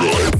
Destroy.